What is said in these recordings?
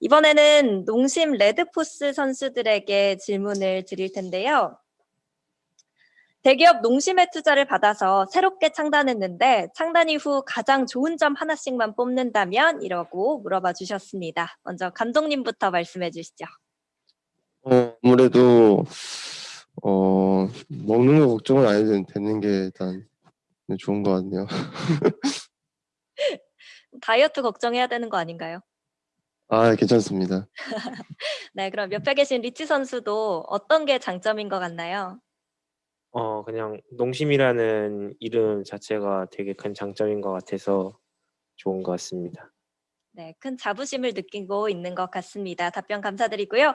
이번에는 농심 레드포스 선수들에게 질문을 드릴 텐데요. 대기업 농심의 투자를 받아서 새롭게 창단했는데 창단 이후 가장 좋은 점 하나씩만 뽑는다면 이라고 물어봐 주셨습니다. 먼저 감독님부터 말씀해 주시죠. 어, 아무래도 어, 먹는 거 걱정은 안 해도 되는 게 일단 좋은 것 같네요. 다이어트 걱정해야 되는 거 아닌가요? 아, 괜찮습니다. 네, 그럼 옆에 계신 리치 선수도 어떤 게 장점인 것 같나요? 어 그냥 농심이라는 이름 자체가 되게 큰 장점인 것 같아서 좋은 것 같습니다. 네, 큰 자부심을 느끼고 있는 것 같습니다. 답변 감사드리고요.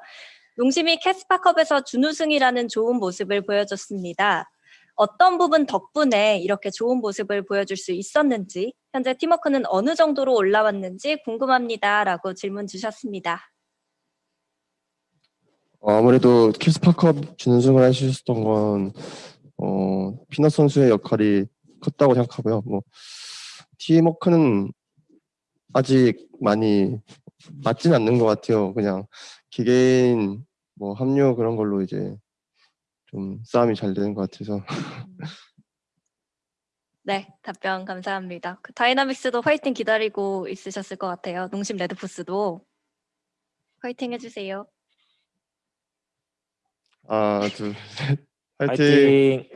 농심이 캐스파컵에서 준우승이라는 좋은 모습을 보여줬습니다. 어떤 부분 덕분에 이렇게 좋은 모습을 보여줄 수 있었는지, 현재 팀워크는 어느 정도로 올라왔는지 궁금합니다. 라고 질문 주셨습니다. 어, 아무래도 케스파컵 준우승을 있었던 건 어, 피넛 선수의 역할이 컸다고 생각하고요. 뭐 팀워크는 아직 많이 맞진 않는 것 같아요. 그냥 개개인 뭐 합류 그런 걸로 이제 좀 싸움이 잘 되는 것 같아서 네, 답변 감사합니다. 그 다이나믹스도 화이팅 기다리고 있으셨을 것 같아요. 농심 레드포스도 화이팅 해주세요. 하나 둘 셋, 화이팅! 화이팅!